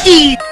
Hey!